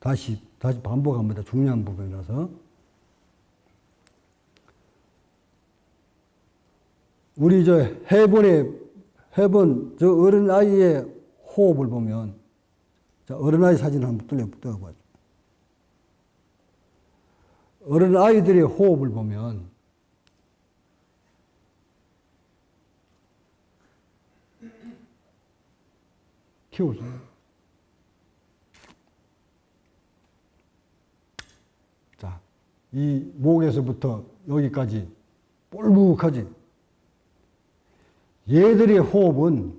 다시, 다시 반복합니다. 중요한 부분이라서. 우리 저 해본의, 해본, 저 어린아이의 호흡을 보면, 자, 어린아이 사진 한번 뚫려, 뜯어봐죠. 어린아이들의 호흡을 보면, 키우세요. 이 목에서부터 여기까지 볼록하지. 얘들의 호흡은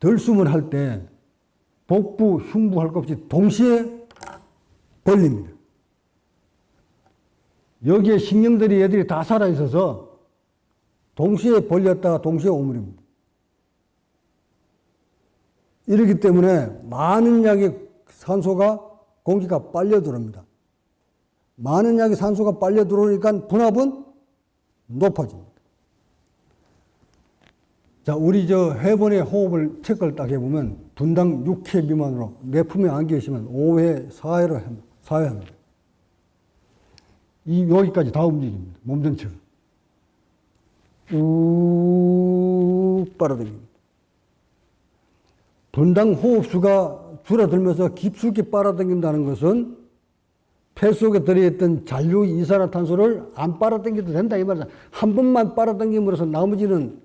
들숨을 할 때 복부, 흉부 할 것 없이 동시에 벌립니다. 여기에 신경들이 얘들이 다 살아있어서 동시에 벌렸다가 동시에 오므립니다. 이렇기 때문에 많은 양의 산소가 공기가 빨려 들어옵니다. 많은 양의 산소가 빨려 들어오니까 분압은 높아집니다. 자, 우리 저 해본의 호흡을 체크를 딱 해보면 분당 6회 미만으로 내 품에 안 계시면 5회, 4회로 합니다. 4회 합니다. 이, 여기까지 다 움직입니다. 몸 전체가. 쭉 빨아들입니다. 분당 호흡수가 줄어들면서 깊숙이 빨아당긴다는 것은 폐 속에 들어있던 잔류 이산화탄소를 안 빨아당겨도 된다 이 말이야. 한 번만 빨아당김으로써 나머지는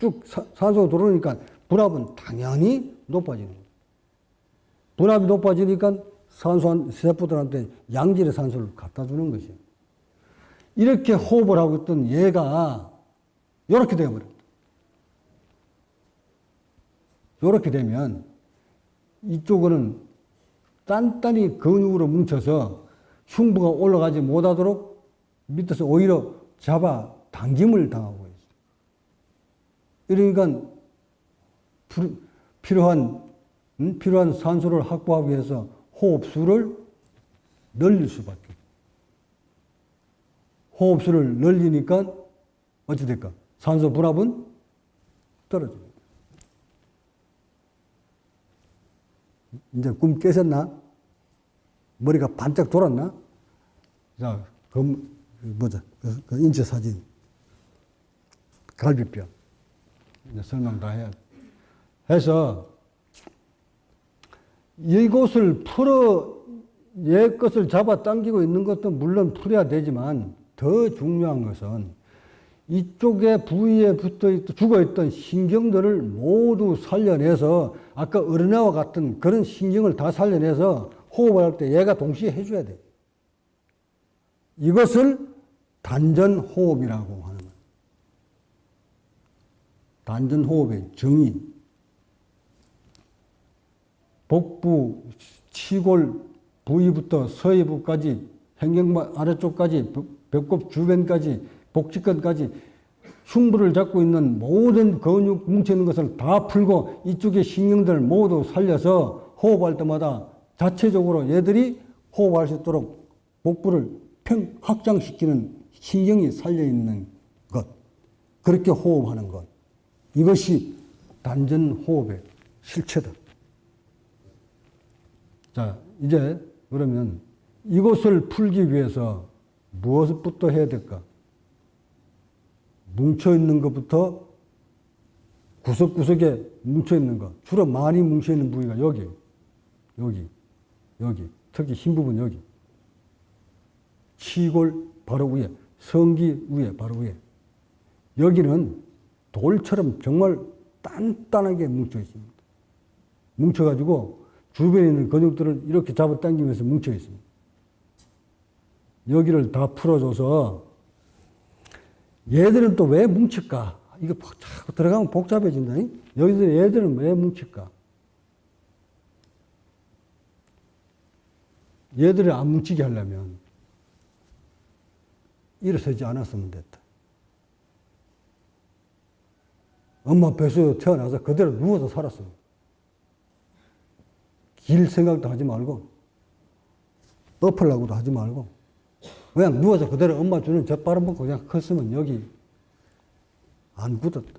쭉 산소가 들어오니까 분압은 당연히 높아지는 거예요. 분압이 높아지니까 산소 세포들한테 양질의 산소를 갖다 주는 것이에요. 이렇게 호흡을 하고 있던 얘가 이렇게 되어버렸다. 이렇게 되면 이쪽은 단단히 근육으로 뭉쳐서 흉부가 올라가지 못하도록 밑에서 오히려 잡아 당김을 당하고 있어요. 그러니까 필요한 음? 필요한 산소를 확보하기 위해서 호흡수를 늘릴 수밖에. 호흡수를 늘리니까 어찌 될까? 산소 분압은 떨어집니다. 이제 꿈 깨셨나? 머리가 반짝 돌았나? 자, 그, 뭐자, 그, 그 인체 사진. 갈비뼈. 이제 설명 다 해야 해서, 이곳을 풀어, 옛 것을 잡아 당기고 있는 것도 물론 풀어야 되지만, 더 중요한 것은 이쪽에 부위에 붙어 있, 죽어 있던 신경들을 모두 살려내서 아까 어린애와 같은 그런 신경을 다 살려내서 호흡을 할 때 얘가 동시에 해줘야 돼. 이것을 단전 호흡이라고 하는 거예요. 단전 호흡의 정의. 복부, 치골 부위부터 서해부까지 행경마 아래쪽까지 배꼽 주변까지 복직근까지 흉부를 잡고 있는 모든 근육 뭉쳐있는 것을 다 풀고 이쪽에 신경들 모두 살려서 호흡할 때마다 자체적으로 얘들이 호흡할 수 있도록 복부를 평 확장시키는 신경이 살려있는 것. 그렇게 호흡하는 것. 이것이 단전 호흡의 실체다. 자, 이제 그러면 이것을 풀기 위해서 무엇부터 해야 될까? 뭉쳐있는 것부터 구석구석에 뭉쳐있는 것. 주로 많이 뭉쳐있는 부위가 여기, 여기, 여기. 특히 흰 부분 여기. 치골 바로 위에, 성기 위에, 바로 위에. 여기는 돌처럼 정말 단단하게 뭉쳐 있습니다. 뭉쳐가지고 주변에 있는 근육들을 이렇게 잡아당기면서 뭉쳐 있습니다. 여기를 다 풀어줘서 얘들은 또 왜 뭉칠까? 이거 자꾸 들어가면 복잡해진다. 여기들 얘들은 왜 뭉칠까? 얘들을 안 뭉치게 하려면 일어서지 않았으면 됐다. 엄마 뱃속에 태어나서 그대로 누워서 살았어. 길 생각도 하지 말고, 엎으려고도 하지 말고, 그냥 누워서 그대로 엄마 주는 젖바람 먹고 그냥 컸으면 여기 안 굳었다.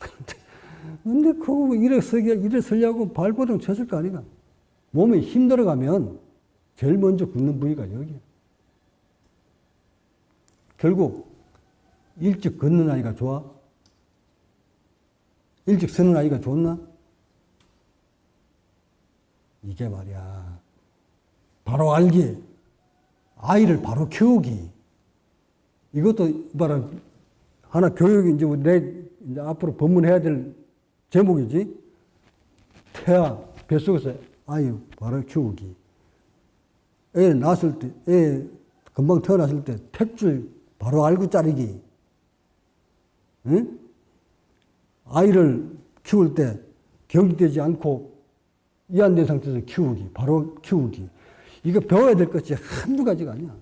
근데 그거 일어서게, 일어서려고 발버둥 쳤을 거 아니가. 몸에 힘 들어가면 제일 먼저 굳는 부위가 여기야. 결국 일찍 걷는 아이가 좋아? 일찍 서는 아이가 좋나? 이게 말이야. 바로 알기, 아이를 바로 키우기. 이것도 봐라. 하나 교육이 이제 내 이제 앞으로 법문해야 될 제목이지. 태아 뱃속에서 아이 바로 키우기. 애 낳았을 때, 애 금방 태어났을 때 택줄 바로 알고 자르기. 응? 아이를 키울 때 경직되지 않고 이완된 상태에서 키우기, 바로 키우기. 이거 배워야 될 것이 한두 가지가 아니야.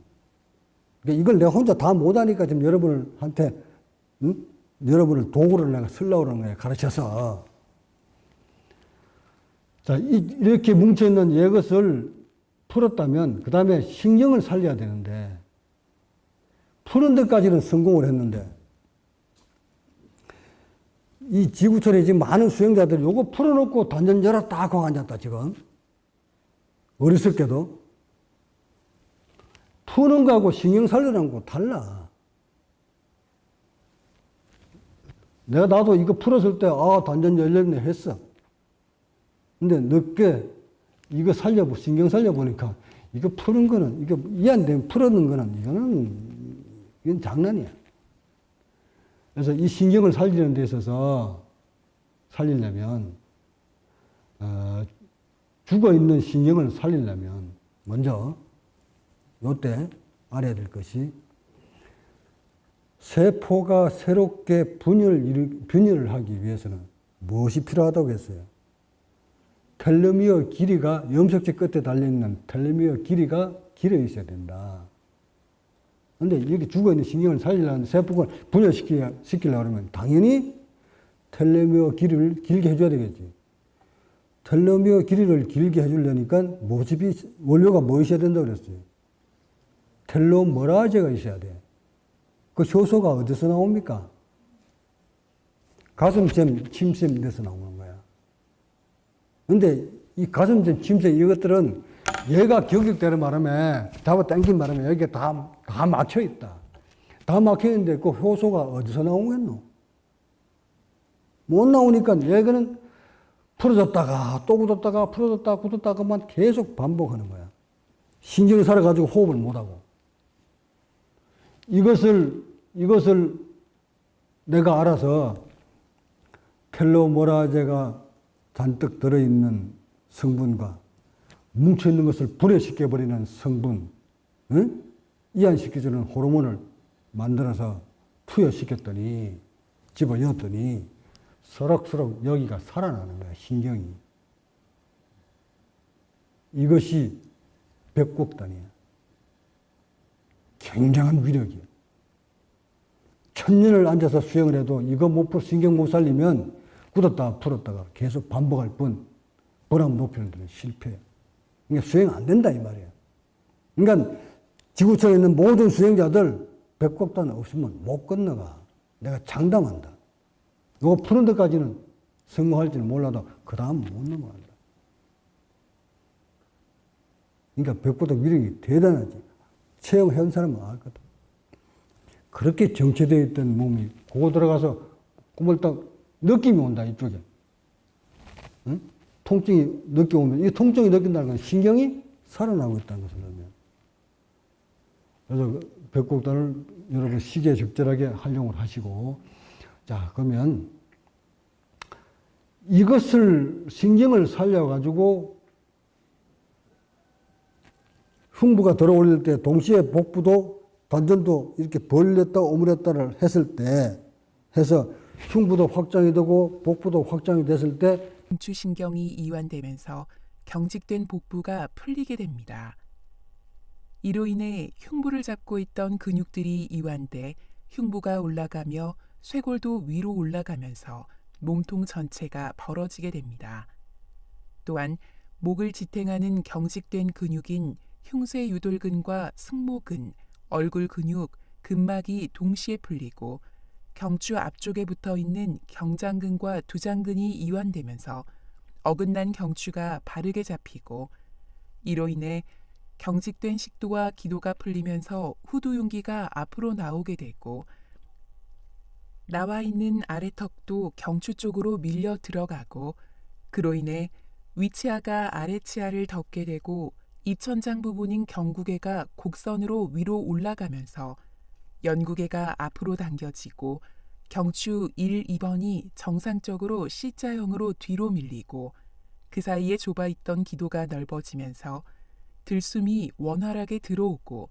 그러니까 이걸 내가 혼자 다 못하니까 지금 여러분한테, 응? 여러분을 도구를 내가 쓰려고 그러는 거야, 가르쳐서. 자, 이, 이렇게 뭉쳐있는 이것을 풀었다면, 그 다음에 신경을 살려야 되는데, 푸는 데까지는 성공을 했는데, 이 지구촌에 지금 많은 수행자들이 요거 풀어놓고 단전 열었다 하고 앉았다, 지금. 어리석게도. 푸는 거하고 신경 살리는 거 달라. 내가 나도 이거 풀었을 때, 아, 단전 열렸네 했어. 근데 늦게 이거 살려보, 신경 살려보니까, 이거 푸는 거는, 이거 이안 되면 풀었는 거는, 이거는, 이건 장난이야. 그래서 이 신경을 살리는 데 있어서 살리려면, 어, 죽어 있는 신경을 살리려면, 먼저, 요때 알아야 될 것이, 세포가 새롭게 분열, 분열을 하기 위해서는 무엇이 필요하다고 했어요? 텔레미어 길이가 염색체 끝에 달려있는 텔레미어 길이가 길어 있어야 된다. 근데 여기 죽어있는 신경을 살리려면 세포를 분열시키려고 그러면 당연히 텔레미어 길이를 길게 해줘야 되겠지. 텔레미어 길이를 길게 해주려니까 모집이, 원료가 뭐 있어야 된다고 그랬어요? 텔로머라제가 있어야 돼. 그 효소가 어디서 나옵니까? 가슴잼, 침샘 에서 나오는. 근데 이 가슴잼, 침샘 이것들은 얘가 경직되는 바람에 잡아 당긴 바람에 여기에 다, 다 막혀 있다. 다 막혀 있는데 그 효소가 어디서 나오겠노? 못 나오니까 얘는 풀어졌다가 또 굳었다가 풀어졌다가 굳었다가만 계속 반복하는 거야. 신경이 살아가지고 호흡을 못하고. 이것을, 이것을 내가 알아서 텔로모라제가 잔뜩 들어있는 성분과 뭉쳐있는 것을 분해시켜버리는 성분, 응? 이완시켜주는 호르몬을 만들어서 투여시켰더니, 집어넣었더니, 서럭서럭 여기가 살아나는 거야, 신경이. 이것이 백곡단이야. 굉장한 위력이야. 천년을 앉아서 수행을 해도 이거 못 풀, 신경 못 살리면 굳었다가 풀었다가 계속 반복할 뿐, 번함 높이는 데는 실패해. 그러니까 수행 안 된다, 이 말이야. 그러니까 지구촌에 있는 모든 수행자들 백곡단 없으면 못 건너가. 내가 장담한다. 이거 푸는 데까지는 성공할지는 몰라도 그 다음 못 넘어간다. 그러니까 백곡단 위력이 대단하지. 체험해온 사람은 알 거다. 그렇게 정체되어 있던 몸이 그거 들어가서 꿈을 딱 느낌이 온다 이쪽에. 응? 통증이 느껴 오면 이 통증이 느낀다는 건 신경이 살아나고 있다는 것을 의미합니다. 그래서 백곡단을 여러분 시기에 적절하게 활용을 하시고 자 그러면 이것을 신경을 살려가지고 흉부가 들어올릴 때 동시에 복부도 단전도 이렇게 벌렸다 오므렸다를 했을 때 해서 흉부도 확장이 되고 복부도 확장이 됐을 때 중추신경이 이완되면서 경직된 복부가 풀리게 됩니다. 이로 인해 흉부를 잡고 있던 근육들이 이완돼 흉부가 올라가며 쇄골도 위로 올라가면서 몸통 전체가 벌어지게 됩니다. 또한 목을 지탱하는 경직된 근육인 흉쇄 유돌근과 승모근, 얼굴 근육, 근막이 동시에 풀리고 경추 앞쪽에 붙어 있는 경장근과 두장근이 이완되면서 어긋난 경추가 바르게 잡히고 이로 인해 경직된 식도와 기도가 풀리면서 후두 용기가 앞으로 나오게 되고 나와 있는 아래턱도 경추 쪽으로 밀려 들어가고 그로 인해 위치하가 아래치아를 덮게 되고 입천장 부분인 경구개가 곡선으로 위로 올라가면서 연구개가 앞으로 당겨지고 경추 1, 2번이 정상적으로 C자형으로 뒤로 밀리고 그 사이에 좁아 있던 기도가 넓어지면서 들숨이 원활하게 들어오고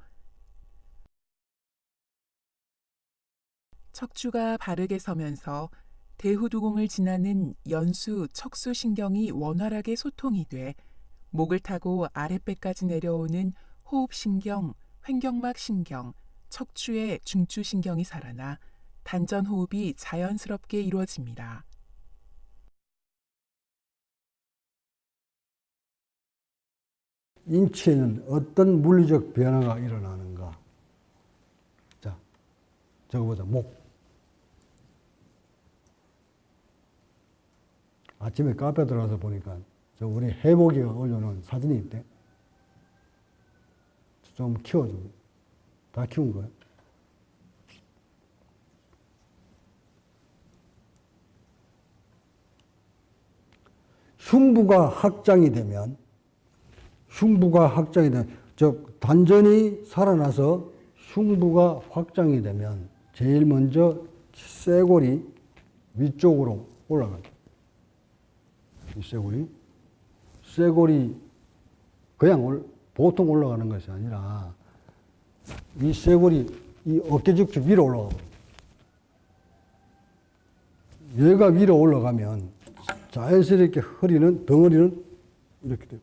척추가 바르게 서면서 대후두공을 지나는 연수, 척수 신경이 원활하게 소통이 돼 목을 타고 아랫배까지 내려오는 호흡신경, 횡격막 신경, 척추의 중추신경이 살아나 단전 호흡이 자연스럽게 이루어집니다. 인체에는 어떤 물리적 변화가 일어나는가? 자, 저거 보자. 목. 아침에 카페 들어가서 보니까 저 우리 해복이가 올려놓은 사진이 있대. 좀 키워주고. 다 키운 거야. 흉부가 확장이 되면 흉부가 확장이 되면 즉 단전이 살아나서 흉부가 확장이 되면 제일 먼저 쇄골이 위쪽으로 올라가요. 이 쇄골이 쇄골이 그냥 올, 보통 올라가는 것이 아니라 이 쇄골이 이 어깨 직주 위로 올라가고 얘가 위로 올라가면 자연스럽게 허리는 덩어리는 이렇게 돼요.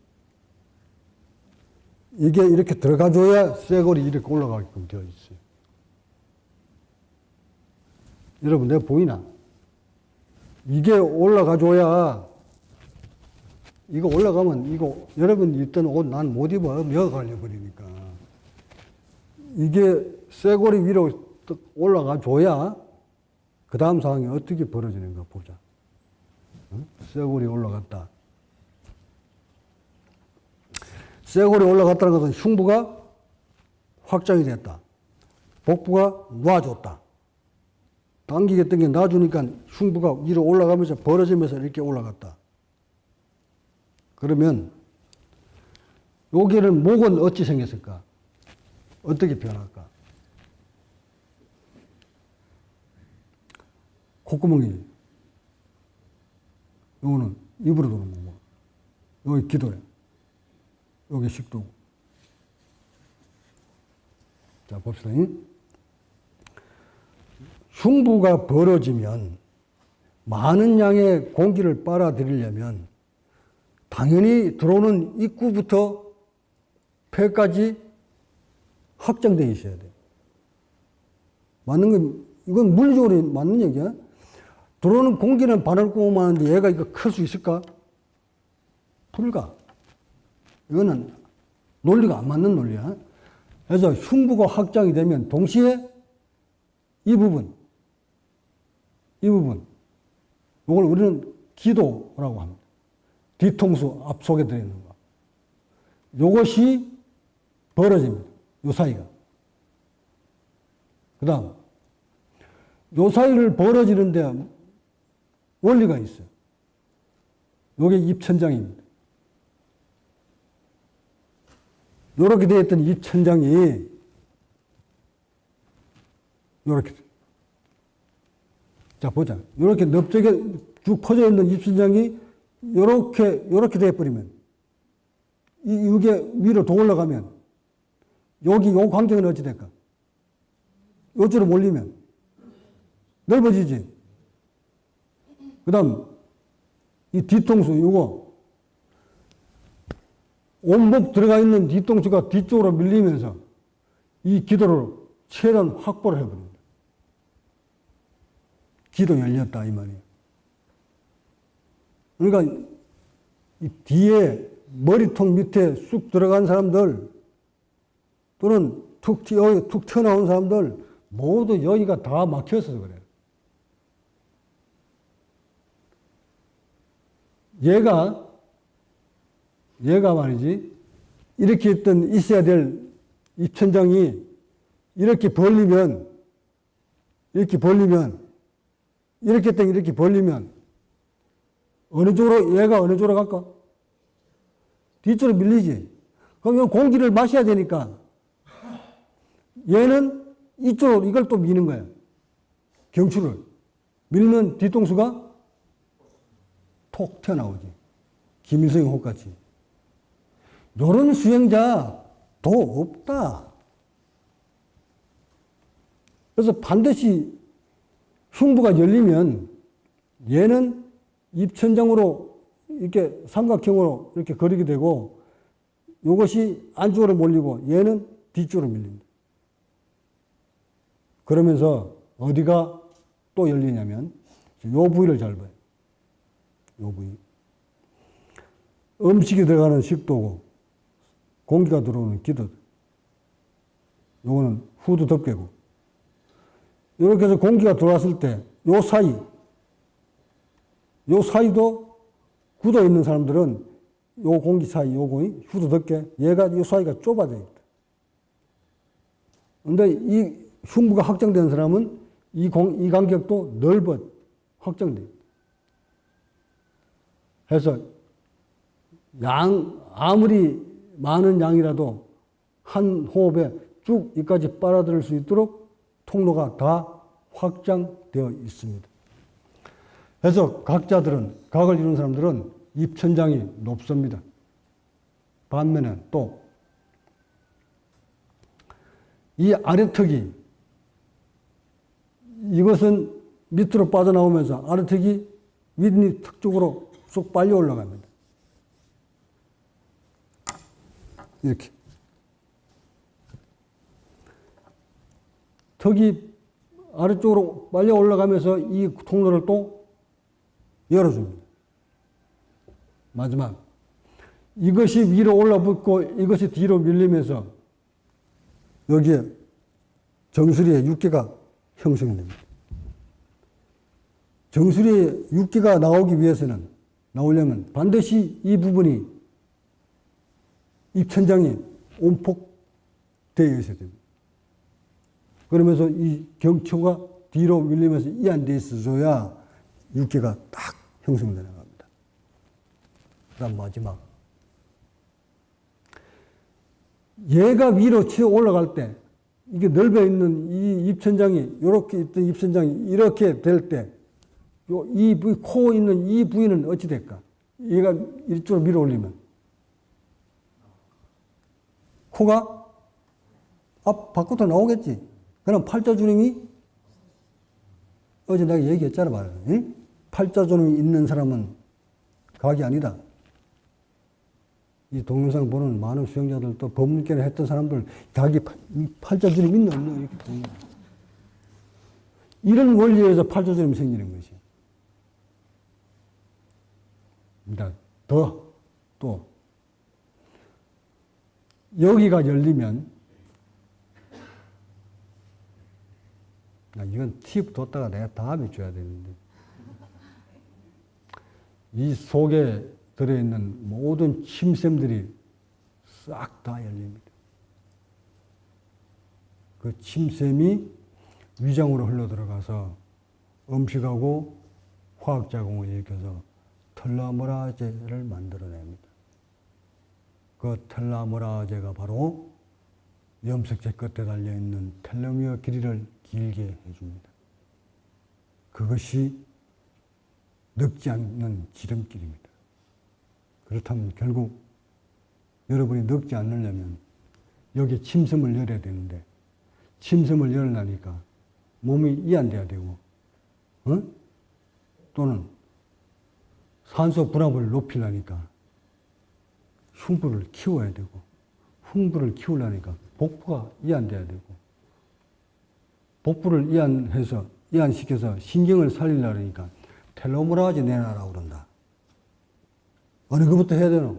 이게 이렇게 들어가줘야 쇠골이 이렇게 올라가게끔 되어 있어요. 여러분, 내가 보이나? 이게 올라가줘야, 이거 올라가면, 이거, 여러분 입던 옷 난 못 입어. 며 갈려버리니까. 이게 쇠골이 위로 딱 올라가 줘야, 그 다음 상황이 어떻게 벌어지는가 보자. 응? 쇠골이 올라갔다. 쇄골이 올라갔다는 것은 흉부가 확장이 됐다. 복부가 놔줬다. 당기게 당겨 놔주니까 흉부가 위로 올라가면서 벌어지면서 이렇게 올라갔다. 그러면 여기는 목은 어찌 생겼을까? 어떻게 변할까? 콧구멍이 요거는 입으로 도는 거고 여기 기도야. 여기 식도고. 자, 봅시다. 흉부가 벌어지면 많은 양의 공기를 빨아들이려면 당연히 들어오는 입구부터 폐까지 확장되어 있어야 돼. 맞는 건, 이건 물리적으로 맞는 얘기야. 들어오는 공기는 바늘구멍만 하는데 얘가 이거 클 수 있을까? 불가. 이거는 논리가 안 맞는 논리야. 그래서 흉부가 확장이 되면 동시에 이 부분, 이 부분, 이걸 우리는 기도라고 합니다. 뒤통수 앞 속에 들어있는 거. 이것이 벌어집니다. 요 사이가. 그 다음, 요 사이를 벌어지는 데 원리가 있어요. 요게 입천장입니다. 요렇게 되어 있던 입천장이 요렇게 자 보자 요렇게 넓적에 쭉 퍼져 있는 입천장이 요렇게 요렇게 되어 버리면 이 이게 위로 더 올라가면 여기 요 광경은 어찌 될까? 요쪽으로 몰리면 넓어지지. 그다음 이 뒤통수 요거 온몸 들어가 있는 뒤통수가 뒤쪽으로 밀리면서 이 기도를 최대한 확보를 해버립니다. 기도 열렸다 이 말이에요. 그러니까 이 뒤에 머리통 밑에 쑥 들어간 사람들 또는 툭, 튀어, 툭 튀어나온 사람들 모두 여기가 다 막혀서 그래요. 얘가 얘가 말이지 이렇게 있던 있어야 될 입천장이 이렇게 벌리면 이렇게 벌리면 이렇게 땡 이렇게 벌리면 어느 쪽으로 얘가 어느 쪽으로 갈까? 뒤쪽으로 밀리지. 그럼 이 공기를 마셔야 되니까 얘는 이쪽으로 이걸 또 미는 거야. 경추를 밀면 뒤통수가 톡 튀어나오지. 김일성의 혹같이. 요런 수행자 도 없다. 그래서 반드시 흉부가 열리면 얘는 입천장으로 이렇게 삼각형으로 이렇게 거리게 되고 이것이 안쪽으로 몰리고 얘는 뒤쪽으로 밀립니다. 그러면서 어디가 또 열리냐면 요 부위를 잘 봐요. 요 부위. 음식이 들어가는 식도고 공기가 들어오는 기도. 요거는 후두 덮개고. 이렇게 해서 공기가 들어왔을 때 요 사이, 요 사이도 굳어 있는 사람들은 요 공기 사이, 요 공기, 후두 덮개, 얘가 요 사이가 좁아져 있다. 근데 이 흉부가 확장된 사람은 이 공, 이 간격도 넓어. 해서 양, 아무리 많은 양이라도 한 호흡에 쭉 이까지 빨아들일 수 있도록 통로가 다 확장되어 있습니다. 그래서 각자들은, 각을 이루는 사람들은 입천장이 높습니다. 반면에 또, 이 아래턱이, 이것은 밑으로 빠져나오면서 아래턱이 윗니 턱 쪽으로 쏙 빨려 올라갑니다. 이렇게. 턱이 아래쪽으로 빨려 올라가면서 이 통로를 또 열어줍니다. 마지막. 이것이 위로 올라붙고 이것이 뒤로 밀리면서 여기에 정수리에 육개가 형성됩니다. 정수리에 육개가 나오기 위해서는 나오려면 반드시 이 부분이 입천장이 온폭되어 있어야 됩니다. 그러면서 이 경초가 뒤로 밀리면서 이 안 돼 있어줘야 육개가 딱 형성되는 겁니다. 그 다음 마지막. 얘가 위로 치어 올라갈 때, 이게 넓어 있는 이 입천장이, 이렇게 있던 입천장이 이렇게 될 때, 요, 이 부위, 코 있는 이 부위는 어찌 될까? 얘가 이쪽으로 밀어 올리면. 코가 앞, 밖으로 나오겠지. 그럼 팔자 주름이 어제 내가 얘기했잖아, 말이야. 응? 팔자 주름이 있는 사람은 각이 아니다. 이 동영상 보는 많은 수행자들 또 법문계를 했던 사람들 자기 팔자주름 있나 없나 이렇게 보는. 이런 원리에서 팔자주름이 생기는 것이. 그러니까 더, 또, 여기가 열리면, 아, 이건 팁 뒀다가 내가 다음에 줘야 되는데, 이 속에 들어있는 모든 침샘들이 싹 다 열립니다. 그 침샘이 위장으로 흘러 들어가서 음식하고 화학 작용을 일으켜서 텔라모라제를 만들어냅니다. 그 텔라모라제가 바로 염색체 끝에 달려있는 텔로미어 길이를 길게 해줍니다. 그것이 늙지 않는 지름길입니다. 그렇다면 결국 여러분이 늙지 않으려면 여기 침샘을 열어야 되는데 침샘을 열으려니까 몸이 이완돼야 되고 어? 또는 산소 분압을 높이려니까 흉부를 키워야 되고 흉부를 키우려니까 복부가 이완돼야 되고 복부를 이완해서 이완시켜서 신경을 살리려니까 텔로메라제 내놔라 그런다. 어느 것부터 해야 되노?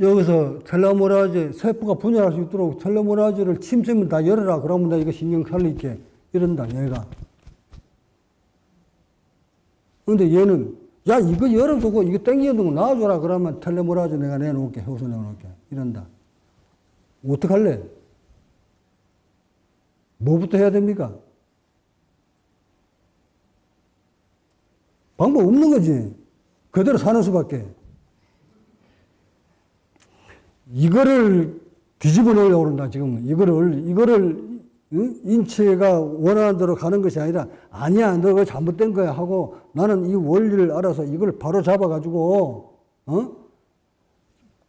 여기서 텔로메라제 세포가 분열할 수 있도록 텔로메라제를 침샘을 다 열어라. 그러면 나 이거 신경 살릴게. 이런다, 얘가. 그런데 얘는 야, 이거 열어두고 이거 거 놔줘라. 그러면 텔레모라주 내가 내놓을게. 효소 내놓을게. 이런다. 어떡할래? 뭐부터 해야 됩니까? 방법 없는 거지. 그대로 사는 수밖에. 이거를 뒤집어내려고 그런다, 지금. 이거를, 이거를, 응? 인체가 원하는 대로 가는 것이 아니라, 아니야, 너 그거 잘못된 거야 하고, 나는 이 원리를 알아서 이걸 바로 잡아가지고, 어?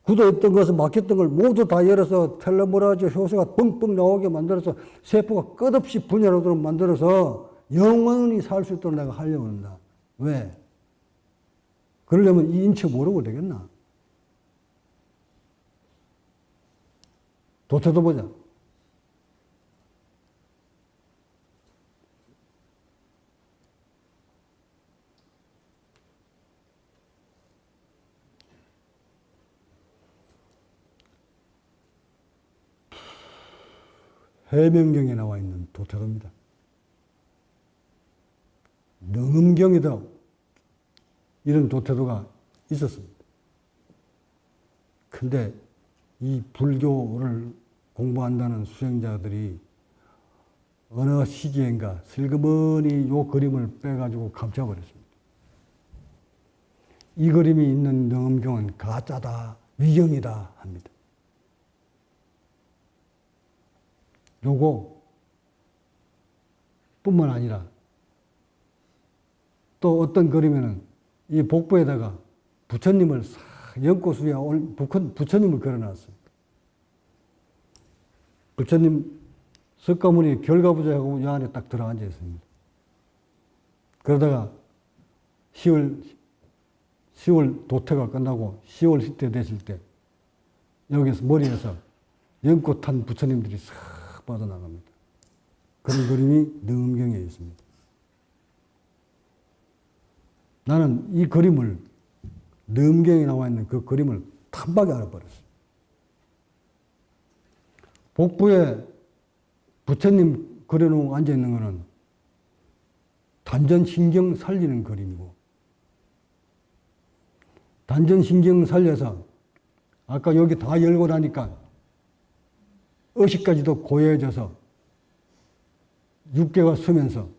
굳어있던 것을 막혔던 걸 모두 다 열어서 텔레모라즈 효소가 뻥뻥 나오게 만들어서 세포가 끝없이 분열하도록 만들어서 영원히 살 수 있도록 내가 하려고 한다. 왜? 그러려면 이 인체 모르고 되겠나? 도태도 보자. 해명경에 나와 있는 도태도입니다. 능음경에도 이런 도태도가 있었습니다. 근데 이 불교를 공부한다는 수행자들이 어느 시기엔가 슬그머니 요 그림을 빼가지고 감춰버렸습니다. 이 그림이 있는 능음경은 가짜다, 위경이다 합니다. 요거 뿐만 아니라 또 어떤 그림에는 이 복부에다가 부처님을 싹 연꽃 위에 올- 부처- 부처님을 그려놨어요. 부처님 석가모니 결과부자하고 요 안에 딱 들어앉아 있습니다. 그러다가 10월, 10월 도태가 끝나고 10월 시대 됐을 때 여기서 머리에서 연꽃 탄 부처님들이 싹 빠져나갑니다. 그런 그림이 능음경에 있습니다. 나는 이 그림을 능경에 나와 있는 그 그림을 탐박에 알아버렸어요. 복부에 부처님 그려놓고 앉아 있는 거는 단전신경 살리는 그림이고 단전신경 살려서 아까 여기 다 열고 나니까 의식까지도 고요해져서 육개가 서면서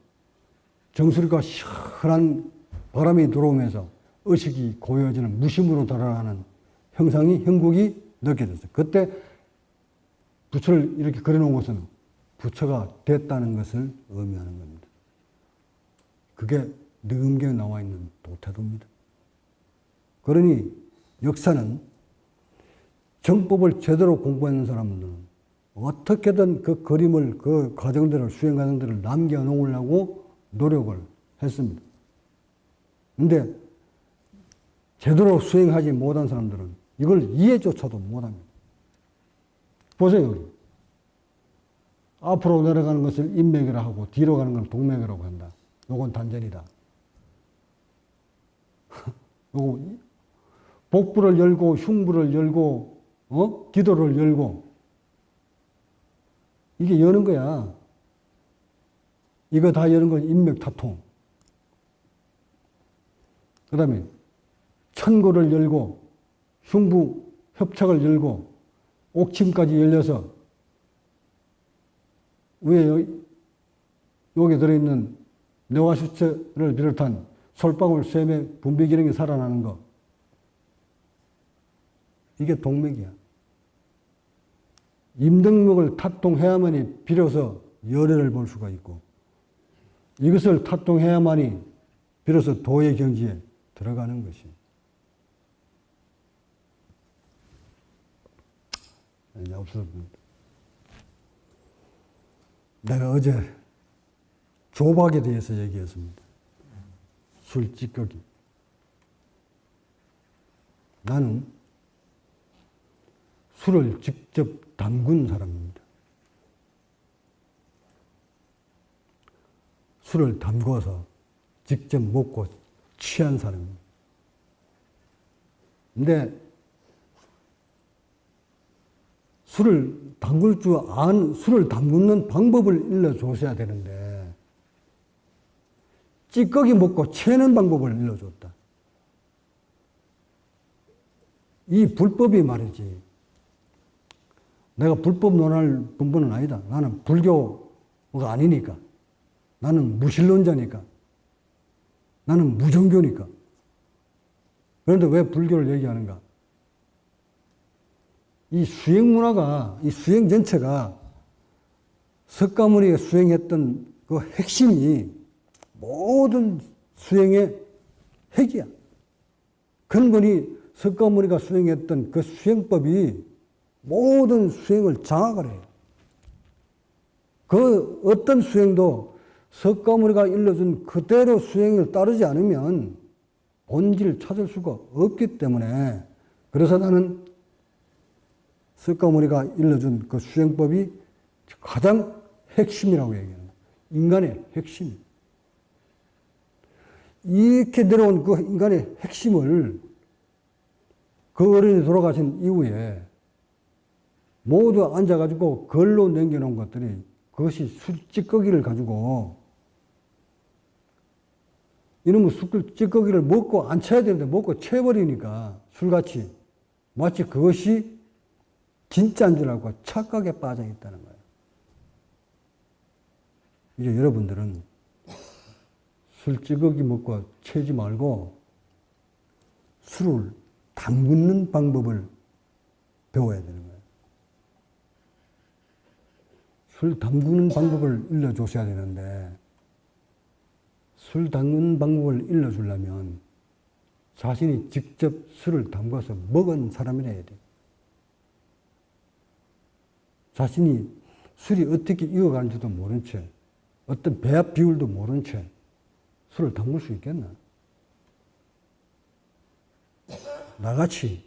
정수리가 시원한 바람이 들어오면서 의식이 고요해지는 무심으로 돌아가는 형상이 형국이 느껴졌어요. 그때 부처를 이렇게 그려놓은 것은 부처가 됐다는 것을 의미하는 겁니다. 그게 능음경에 나와 있는 도태도입니다. 그러니 역사는 정법을 제대로 공부하는 사람들은 어떻게든 그 그림을, 그 과정들을, 수행 과정들을 남겨놓으려고 노력을 했습니다. 근데 제대로 수행하지 못한 사람들은 이걸 이해조차도 못합니다. 보세요, 여기. 앞으로 내려가는 것을 인맥이라 하고 뒤로 가는 건 동맥이라고 한다. 요건 단전이다. 요거 복부를 열고 흉부를 열고 어? 기도를 열고 이게 여는 거야. 이거 다 여는 건 인맥 타통. 그 다음에 천고를 열고 흉부 협착을 열고 옥침까지 열려서 위에 여기, 들어있는 뇌화수체를 비롯한 솔방울, 쇠맥, 분비 기능이 살아나는 거. 이게 동맥이야. 임등목을 타통해야만이 비로소 열애를 볼 수가 있고 이것을 타통해야만이 비로소 도의 경지에 들어가는 것이. 이제 없어집니다. 내가 어제 조박에 대해서 얘기했습니다. 술 찌꺼기. 나는 술을 직접 담근 사람입니다. 술을 담궈서 직접 먹고 취한 사람입니다. 근데 술을 담글 줄 안, 술을 담그는 방법을 일러주셔야 되는데, 찌꺼기 먹고 채는 방법을 일러줬다. 이 불법이 말이지. 내가 불법 논할 분분은 아니다. 나는 불교가 아니니까. 나는 무신론자니까. 나는 무종교니까. 그런데 왜 불교를 얘기하는가? 이 수행 문화가, 이 수행 전체가 석가모니가 수행했던 그 핵심이 모든 수행의 핵이야. 근본이 석가모니가 수행했던 그 수행법이 모든 수행을 장악을 해요. 그 어떤 수행도 석가모니가 일러준 그대로 수행을 따르지 않으면 본질을 찾을 수가 없기 때문에 그래서 나는 석가모니가 일러준 그 수행법이 가장 핵심이라고 거예요. 인간의 핵심. 이렇게 내려온 그 인간의 핵심을 그 어른이 돌아가신 이후에 모두 앉아가지고 걸로 남겨놓은 것들이 그것이 술 찌꺼기를 가지고 이놈의 술 찌꺼기를 먹고 안 쳐야 되는데 먹고 채버리니까 술같이 마치 그것이 진짜인 줄 알고 착각에 빠져 있다는 거예요. 이제 여러분들은 술 찌꺼기 먹고 채지 말고 술을 담그는 방법을 배워야 되는 거예요. 술 담그는 방법을 일러주셔야 되는데 술 담그는 방법을 일러주려면 자신이 직접 술을 담가서 먹은 사람이라 야 돼. 자신이 술이 어떻게 익어가는지도 모른 채, 어떤 배합 비율도 모른 채 술을 담글 수 있겠나? 나같이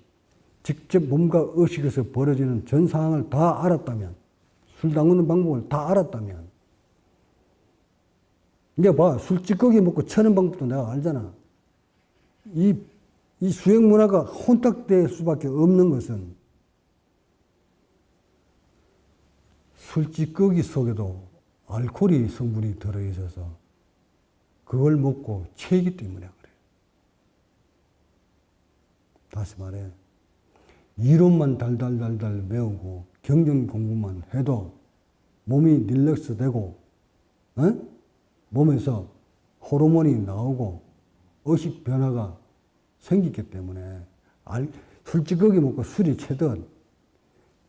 직접 몸과 의식에서 벌어지는 전 상황을 다 알았다면, 술 담그는 방법을 다 알았다면, 이제 봐, 술 찌꺼기 먹고 쳐는 방법도 내가 알잖아. 이, 이 수행 문화가 혼탁될 수밖에 없는 것은 술 찌꺼기 속에도 알코올이 성분이 들어있어서 그걸 먹고 채기 때문에 그래요. 다시 말해. 이론만 달달달달 외우고 경전 공부만 해도 몸이 릴렉스 되고, 어? 몸에서 호르몬이 나오고 의식 변화가 생기기 때문에 알, 술찌꺼기 먹고 술이 채든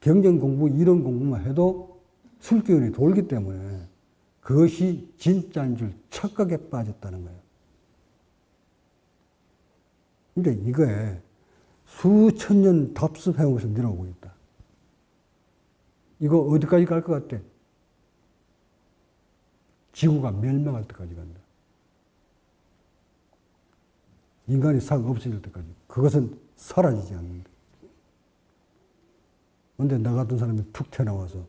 경전 공부, 이론 공부만 해도 술기운이 돌기 때문에 그것이 진짜인 줄 착각에 빠졌다는 거예요. 근데 이거에 수천 년 내려오고 있다. 이거 어디까지 갈 것 같아? 지구가 멸망할 때까지 간다. 인간이 싹 없어질 때까지. 그것은 사라지지 않는다. 근데 나 같은 사람이 툭 튀어나와서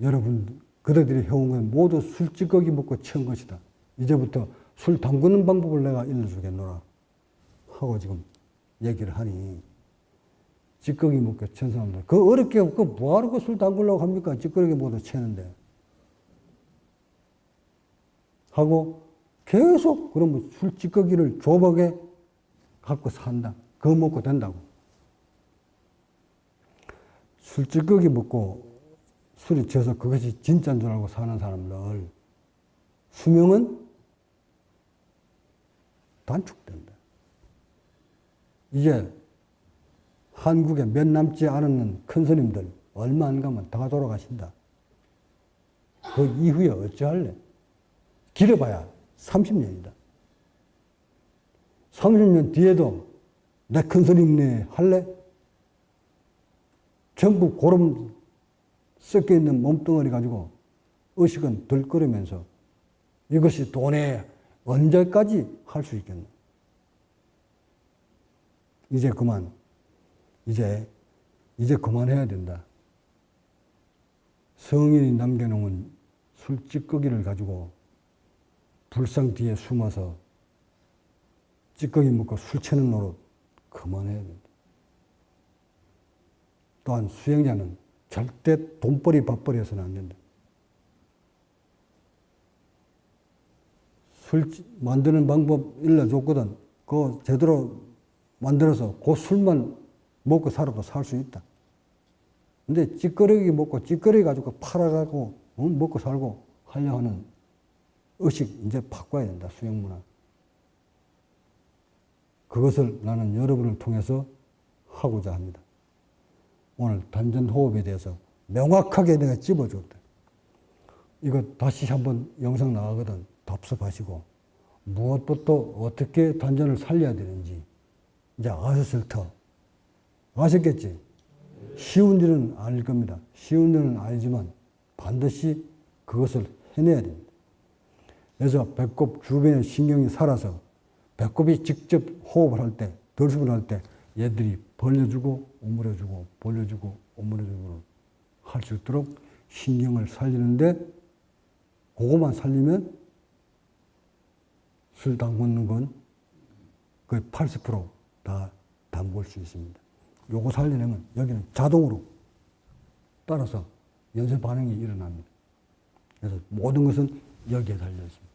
여러분, 그대들이 해온 건 모두 술 찌꺼기 먹고 채운 것이다. 이제부터 술 담그는 방법을 내가 일러주겠노라. 하고 지금 얘기를 하니, 찌꺼기 먹고 채운 사람들. 그 어렵게, 그 뭐하러 그술 담그려고 합니까? 찌꺼기 먹어도 채는데. 하고 계속 그러면 술 찌꺼기를 조박에 갖고 산다. 그거 먹고 된다고. 술 찌꺼기 먹고 술이 져서 그것이 진짜인 줄 알고 사는 사람들 수명은 단축된다. 이제 한국에 몇 남지 않은 큰 스님들 얼마 안 가면 다 돌아가신다. 그 이후에 어찌할래? 길어봐야 30년이다. 30년 뒤에도 내 큰 스님네 할래? 전부 고름 섞여 있는 몸뚱어리 가지고 의식은 들끓으면서 이것이 돈에 언제까지 할 수 있겠나? 이제 그만, 이제, 이제 그만해야 된다. 성인이 남겨놓은 술 찌꺼기를 가지고 불상 뒤에 숨어서 찌꺼기 먹고 술 채는 노릇 그만해야 된다. 또한 수행자는 절대 돈벌이 밥벌이 해서는 안 된다. 술 만드는 방법 일러줬거든. 그거 제대로 만들어서 그 술만 먹고 살아도 살 수 있다. 근데 찌꺼러기 먹고 찌꺼러기 가지고 팔아가고 어? 먹고 살고 하려 하는 의식 이제 바꿔야 된다. 수영 문화. 그것을 나는 여러분을 통해서 하고자 합니다. 오늘 단전 호흡에 대해서 명확하게 내가 집어줬다. 이거 다시 한번 영상 나가거든. 답습하시고 무엇부터 어떻게 단전을 살려야 되는지 이제 아셨을 터. 아셨겠지? 쉬운 일은 아닐 겁니다. 쉬운 일은 아니지만 반드시 그것을 해내야 됩니다. 그래서 배꼽 주변의 신경이 살아서 배꼽이 직접 호흡을 할 때, 덜수을 할 때 얘들이 벌려주고 오므려주고 벌려주고 오므려주고 할 수 있도록 신경을 살리는데 그것만 살리면 술 담그는 건 거의 80%다 담글 수 있습니다. 요거 살리려면 여기는 자동으로 따라서 연쇄 반응이 일어납니다. 그래서 모든 것은 여기에 달려 있습니다.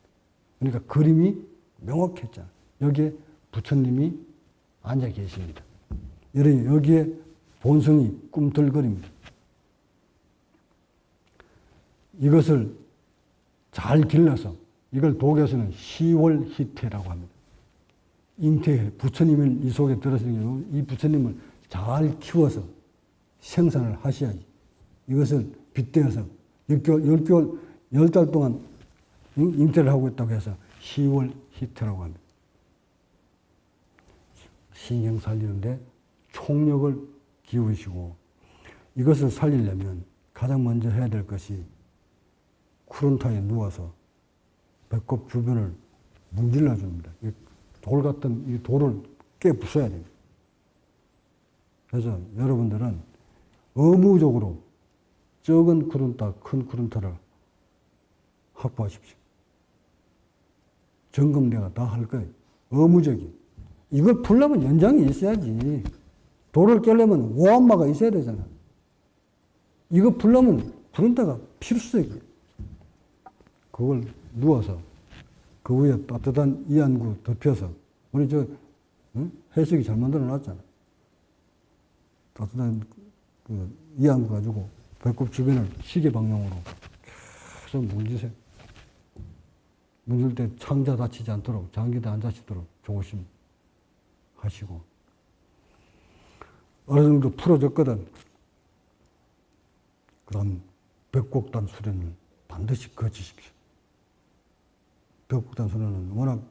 그러니까 그림이 명확했잖아. 여기에 부처님이 앉아 계십니다. 여기에 본성이 꿈틀거립니다. 이것을 잘 길러서 이걸 독에서는 시월희태라고 합니다. 잉태, 부처님을 이 속에 들어서는 이 부처님을 잘 키워서 생산을 하셔야지. 이것을 빗대어서 6개월, 10개월, 10달 동안 잉태를 하고 있다고 해서 10월 히트라고 합니다. 신경 살리는데 총력을 기울이시고 이것을 살리려면 가장 먼저 해야 될 것이 쿠른타에 누워서 배꼽 주변을 문질러 줍니다. 돌 같은 이 돌을 깨 부숴야 됩니다. 그래서 여러분들은 의무적으로 적은 쿠른타, 큰 쿠른타를 확보하십시오. 점검 내가 다 할 거예요. 의무적인. 이걸 풀려면 연장이 있어야지. 돌을 깨려면 오한마가 있어야 되잖아. 이거 풀려면 쿠른타가 필수적이에요. 그걸 누워서 그 위에 따뜻한 이안구 덮여서 우리 저 응? 해석이 잘 만들어 놨잖아. 따뜻한 그 이안구 가지고 배꼽 주변을 시계 방향으로 계속 문지세요. 문질 때 창자 다치지 않도록 장기도 안 다치도록 조심 하시고 어느 정도 풀어졌거든. 그 다음 벽곡단 수련을 반드시 거치십시오. 벽곡단 수련은 워낙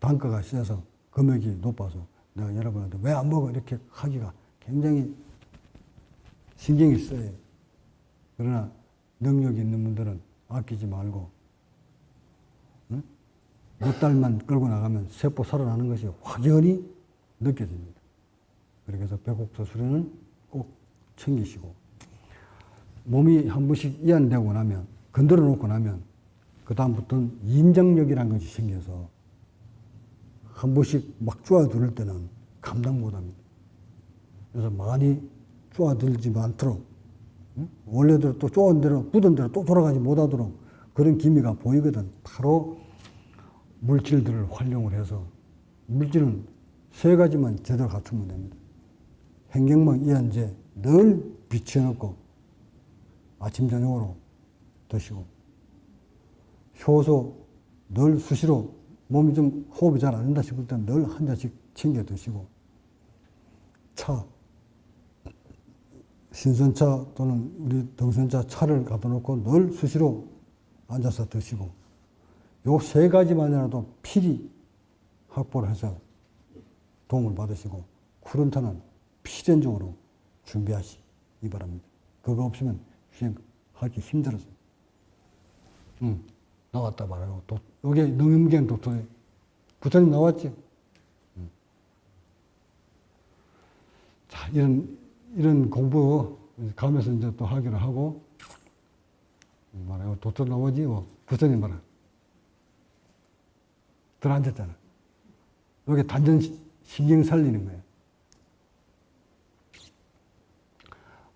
단가가 세서 금액이 높아서 내가 여러분한테 왜 안 먹어 이렇게 하기가 굉장히 신경이 써요. 그러나 능력이 있는 분들은 아끼지 말고 응? 몇 달만 끌고 나가면 세포 살아나는 것이 확연히 느껴집니다. 그래서 배곡도 수련은 꼭 챙기시고 몸이 한 번씩 이완되고 나면 건드려 놓고 나면 그 다음부터는 인정력이라는 것이 생겨서 한 번씩 막 쪼아들 때는 감당 못합니다. 그래서 많이 쪼아들지 않도록 응? 원래대로 또 쪼은 대로 굳은 대로 또 돌아가지 못하도록 그런 기미가 보이거든. 바로 물질들을 활용을 해서 물질은 세 가지만 제대로 갖추면 됩니다. 행경망 이한제 늘 비춰놓고 아침 저녁으로 드시고 효소 늘 수시로 몸이 좀 호흡이 잘 안 된다 싶을 때는 늘 한 잔씩 챙겨 드시고 차 신선차 또는 우리 등선차 차를 갖다 놓고 늘 수시로 앉아서 드시고 요 세 가지만이라도 필히 확보를 해서 도움을 받으시고 쿠른타는 필연적으로 준비하시기 바랍니다. 그거 없으면 수행하기 힘들어서. 응, 나왔다 말하고. 도, 여기 능임견 도토에 부처님 나왔지? 응. 자, 이런, 이런 공부 가면서 이제 또 하기로 하고, 말하고 도토 나오지? 뭐, 부처님 말아. 들어앉았잖아. 여기 단전 신경 살리는 거예요.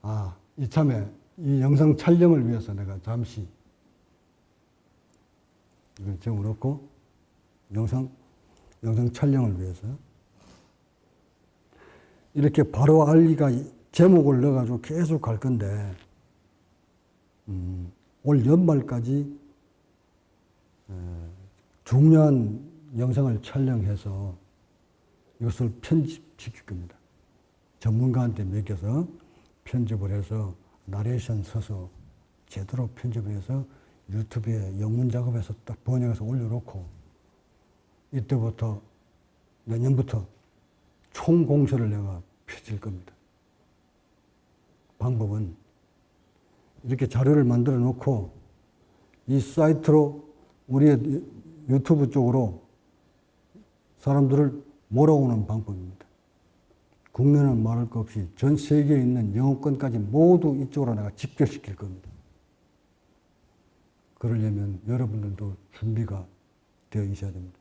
아, 이참에 이 영상 촬영을 위해서 내가 잠시 이걸 적어놓고 영상, 영상 촬영을 위해서 이렇게 바로 알리가 제목을 넣어가지고 계속 갈 건데, 음, 올 연말까지 에, 중요한 영상을 촬영해서 이것을 편집시킬 겁니다. 전문가한테 맡겨서 편집을 해서 나레이션 써서 제대로 편집을 해서 유튜브에 영문 작업해서 딱 번역해서 올려놓고 이때부터 내년부터 총 공세를 내가 펼칠 겁니다. 방법은 이렇게 자료를 만들어 놓고 이 사이트로 우리의 유튜브 쪽으로 사람들을 몰아오는 방법입니다. 국내는 말할 것 없이 전 세계에 있는 영어권까지 모두 이쪽으로 내가 집결시킬 겁니다. 그러려면 여러분들도 준비가 되어 있어야 됩니다.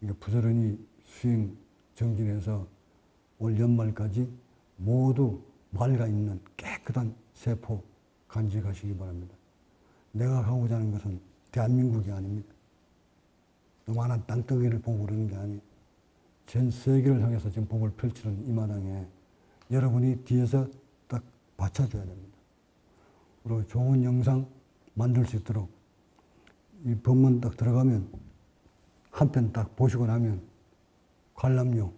그러니까 부지런히 수행 정진해서 올 연말까지 모두 맑아 있는 깨끗한 세포 간직하시기 바랍니다. 내가 하고자 하는 것은 대한민국이 아닙니다. 요만한 땅덩이를 보고 그러는 게 아니에요. 전 세계를 향해서 지금 복을 펼치는 이 마당에 여러분이 뒤에서 딱 받쳐줘야 됩니다. 그리고 좋은 영상 만들 수 있도록 이 법문 딱 들어가면 한 편 딱 보시고 나면 관람료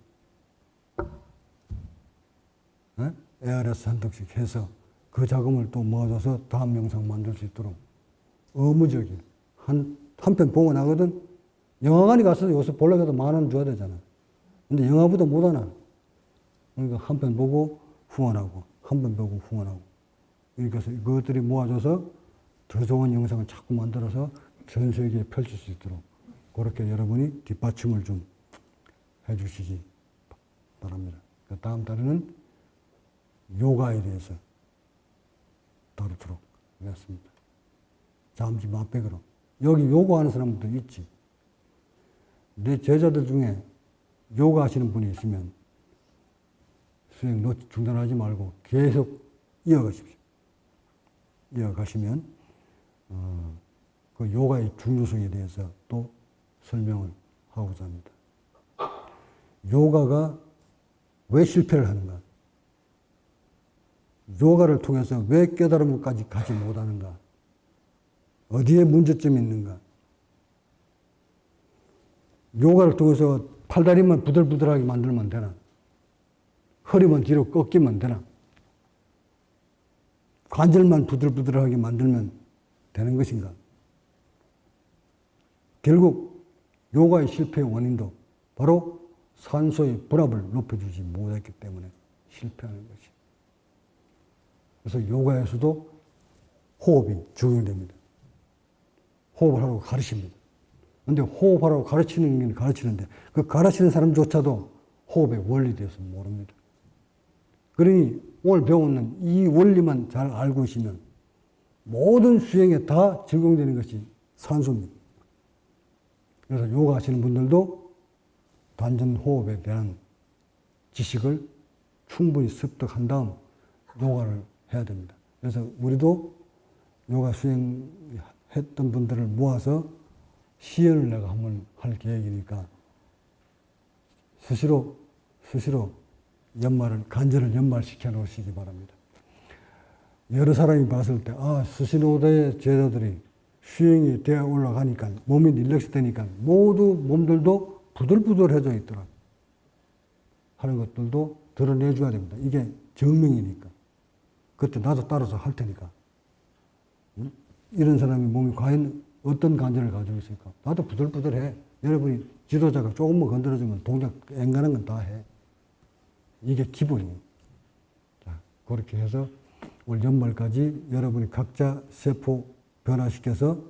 에? ARS 한 턱씩 해서 그 자금을 또 모아줘서 다음 영상 만들 수 있도록 의무적인 한, 한 편 보고 나거든 영화관에 가서 요새 보려고 해도 만 원 줘야 되잖아. 근데 영화보다 못하나. 그러니까 한 편 보고 후원하고, 한 편 보고 후원하고. 그러니까 그것들이 모아져서 더 좋은 영상을 자꾸 만들어서 전 세계에 펼칠 수 있도록 그렇게 여러분이 뒷받침을 좀 해주시기 바랍니다. 그 다음 달에는 요가에 대해서 다루도록 하겠습니다. 잠시 맛백으로. 여기 요가하는 사람도 있지. 내 제자들 중에 요가 하시는 분이 있으면 수행 놓 중단하지 말고 계속 이어가십시오. 이어가시면 어, 그 요가의 중요성에 대해서 또 설명을 하고자 합니다. 요가가 왜 실패를 하는가? 요가를 통해서 왜 깨달음까지 가지 못하는가? 어디에 문제점이 있는가? 요가를 통해서 팔다리만 부들부들하게 만들면 되나? 허리만 뒤로 꺾이면 되나? 관절만 부들부들하게 만들면 되는 것인가? 결국 요가의 실패의 원인도 바로 산소의 분압을 높여주지 못했기 때문에 실패하는 것이. 그래서 요가에서도 호흡이 적용됩니다. 호흡을 하라고 가르칩니다. 근데 호흡하라고 가르치는 게 가르치는데 그 가르치는 사람조차도 호흡의 원리에 대해서 모릅니다. 그러니 오늘 배우는 이 원리만 잘 알고 있으면 모든 수행에 다 적용되는 것이 산소입니다. 그래서 요가 하시는 분들도 단전 호흡에 대한 지식을 충분히 습득한 다음 요가를 해야 됩니다. 그래서 우리도 요가 수행했던 분들을 모아서 시연을 내가 한번 할 계획이니까 수시로 수시로 연말을 간절을 연말시켜 놓으시기 바랍니다. 여러 사람이 봤을 때, 아, 수신호대의 제자들이 수행이 되어 올라가니까, 몸이 릴렉스 되니까, 모두 몸들도 부들부들해져 있더라. 하는 것들도 드러내줘야 됩니다. 이게 정명이니까. 그때 나도 따라서 할 테니까. 응? 이런 사람이 몸이 과연 어떤 간절을 가지고 있을까? 나도 부들부들해. 여러분이 지도자가 조금만 건드려주면 동작 앵간한 건 다 해. 이게 기본이에요. 자, 그렇게 해서 올 연말까지 여러분이 각자 세포 변화시켜서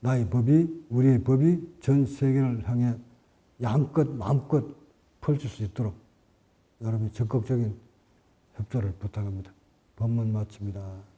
나의 법이, 우리의 법이 전 세계를 향해 양껏, 마음껏 펼칠 수 있도록 여러분이 적극적인 협조를 부탁합니다. 법문 마칩니다.